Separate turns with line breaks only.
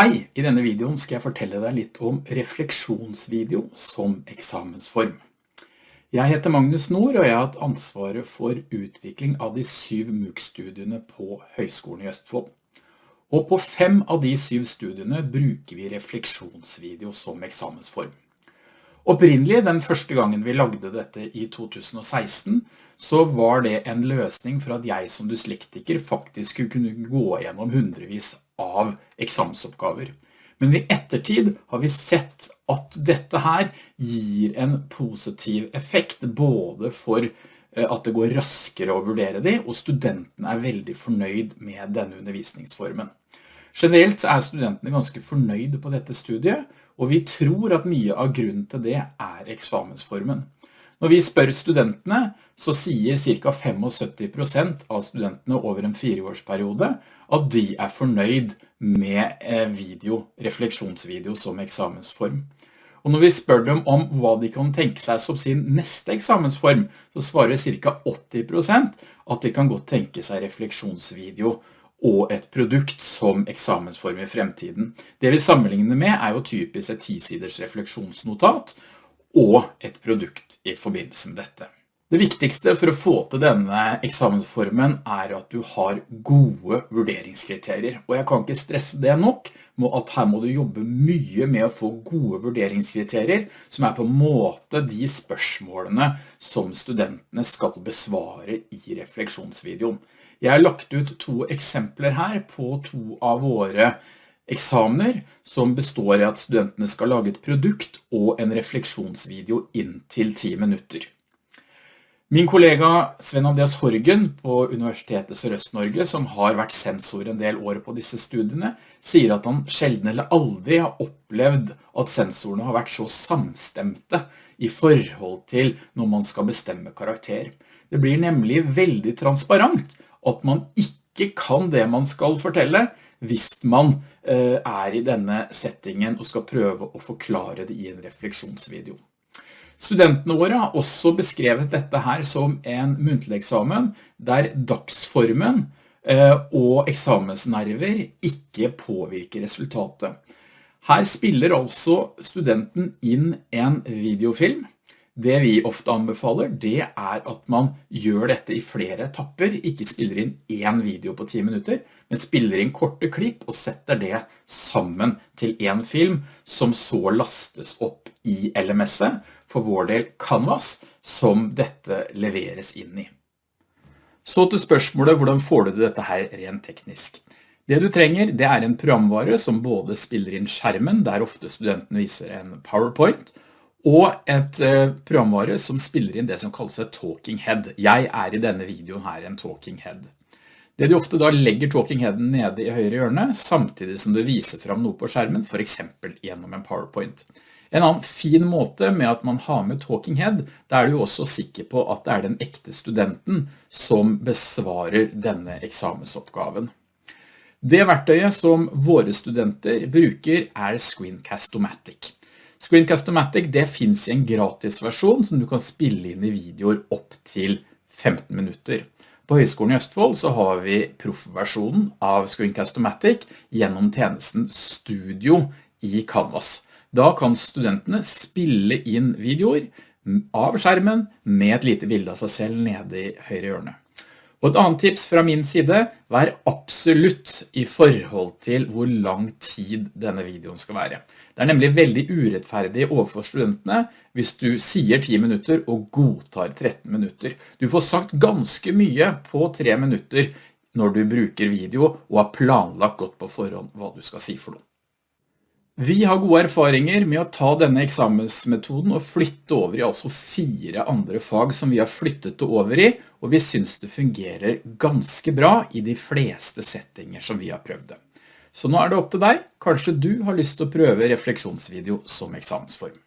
Hei, i denne videoen skal jeg fortelle deg litt om refleksjonsvideo som eksamensform. Jeg heter Magnus Nord, og jeg har hatt ansvaret for utvikling av de syv MOOC-studiene på Høgskolen i Østfold. Og på fem av de syv studiene bruker vi refleksjonsvideo som eksamensform. Opprinnelig, den første gangen vi lagde dette i 2016, så var det en løsning for at jeg som dyslektiker faktisk skulle kunne gå gjennom hundrevis av eksamensoppgaver. Men i ettertid har vi sett at dette her gir en positiv effekt, både for eh, at det går raskere å vurdere de, og studentene er veldig fornøyd med denne undervisningsformen. Generelt er studentene ganske fornøyde på dette studiet, og vi tror at mye av grunnen til det er eksamensformen. Når vi spør studentene, så sier ca. 75% av studentene over en fireårsperiode at de er fornøyd med eh, video, refleksjonsvideo som eksamensform. Og når vi spør dem om hva de kan tenke seg som sin neste eksamensform, så svarer ca. 80% at de kan godt tenke seg refleksjonsvideo og et produkt som eksamensform i fremtiden. Det vi sammenligner med er jo typisk et 10-siders refleksjonsnotat og et produkt i forbindelse med dette. Det viktigste for å få til denne eksamensformen er at du har gode vurderingskriterier, og jeg kan ikke stresse det nok med at her må du jobbe mye med å få gode vurderingskriterier som er på en måte de spørsmålene som studentene skal besvare i refleksjonsvideoen. Jeg har lagt ut to eksempler her på to av våre eksamener som består i at studentene skal lage et produkt og en refleksjonsvideo inntil 10 minutter. Min kollega Sven Andreas Horgen på Universitetet Sørøst-Norge, som har vært sensor en del år på disse studiene, sier at han sjelden eller aldri har opplevd at sensorene har vært så samstemte i forhold til når man skal bestemme karakter. Det blir nemlig veldig transparent at man ikke kan det man skal fortelle hvis man eh, er i denne settingen og skal prøve å forklare det i en refleksjonsvideo. Studentene våre har også beskrevet dette her som en muntlig eksamen, der dagsformen eh, og eksamensnerver ikke påvirker resultatet. Her spiller altså studenten inn en videofilm. Det vi ofte anbefaler, det er at man gjør dette i flere etapper, ikke spiller inn en video på 10 minutter, men spiller inn korte klipp og setter det sammen til en film som så lastes opp i LMS-et, for vår del Canvas, som dette leveres inn i. Så til spørsmålet, hvordan får du dette her rent teknisk? Det du trenger, det er en programvare som både spiller inn skjermen, der ofte studenten viser en PowerPoint, et eh, programvare som spiller inn det som kalles et talking head. Jeg er i denne videoen her en talking head. Det de ofte da legger talking headen nede i høyre hjørne, samtidig som du viser frem noe på skjermen, for eksempel gjennom en PowerPoint. En annen fin måte med at man har med Talking Head, da er du også sikker på at det er den ekte studenten som besvarer denne eksamensoppgaven. Det verktøyet som våre studenter bruker er Screencast-O-Matic. Screencast-O-Matic det finnes i en gratis versjon som du kan spille inn i videoer opp til 15 minutter. På Høgskolen i Østfold så har vi proffversjonen av Screencast-O-Matic gjennom tjenesten Studio i Canvas. Da kan studentene spille inn videoer av skjermen med et lite bilde av seg selv nede i høyre hjørne. Og et annet tips fra min side, vær absolutt i forhold til hvor lang tid denne videoen skal være. Det er nemlig veldig urettferdig overfor studentene hvis du sier 10 minutter og godtar 13 minutter. Du får sagt ganske mye på 3 minutter når du bruker video og har planlagt godt på forhånd hva du skal si for noe. Vi har gode erfaringer med å ta denne eksamensmetoden og flytte over i altså fire andre fag som vi har flyttet over i, og vi synes det fungerer ganske bra i de fleste settinger som vi har prøvd det. Så nå er det opp til deg. Kanskje du har lyst til å prøve refleksjonsvideo som eksamensform.